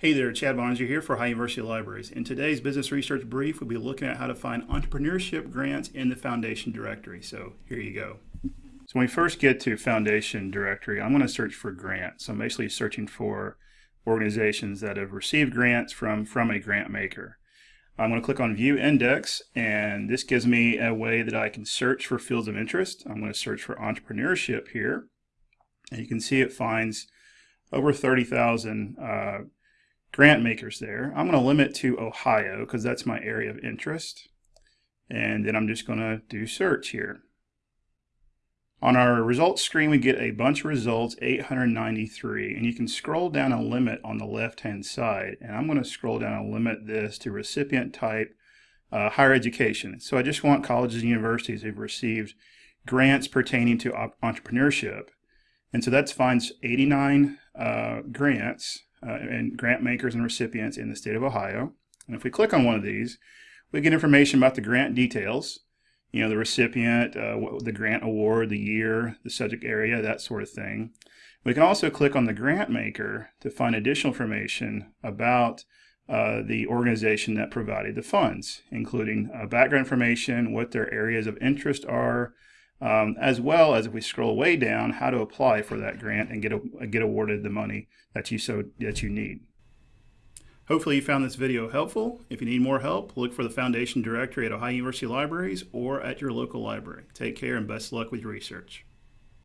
Hey there, Chad Bonninger here for Ohio University Libraries. In today's business research brief, we'll be looking at how to find entrepreneurship grants in the Foundation directory. So here you go. So when we first get to Foundation directory, I'm going to search for grants. So I'm basically searching for organizations that have received grants from, from a grant maker. I'm going to click on View Index, and this gives me a way that I can search for fields of interest. I'm going to search for entrepreneurship here. And you can see it finds over 30,000 uh, grant makers there. I'm going to limit to Ohio because that's my area of interest. And then I'm just going to do search here. On our results screen, we get a bunch of results, 893, and you can scroll down a limit on the left-hand side. And I'm going to scroll down and limit this to recipient type uh, higher education. So I just want colleges and universities who've received grants pertaining to entrepreneurship. And so that finds 89 uh, grants uh, and grant makers and recipients in the state of Ohio. And if we click on one of these, we get information about the grant details, you know, the recipient, uh, the grant award, the year, the subject area, that sort of thing. We can also click on the grant maker to find additional information about uh, the organization that provided the funds, including uh, background information, what their areas of interest are, um, as well as if we scroll way down, how to apply for that grant and get, a, get awarded the money that you, so, that you need. Hopefully you found this video helpful. If you need more help, look for the Foundation Directory at Ohio University Libraries or at your local library. Take care and best luck with your research.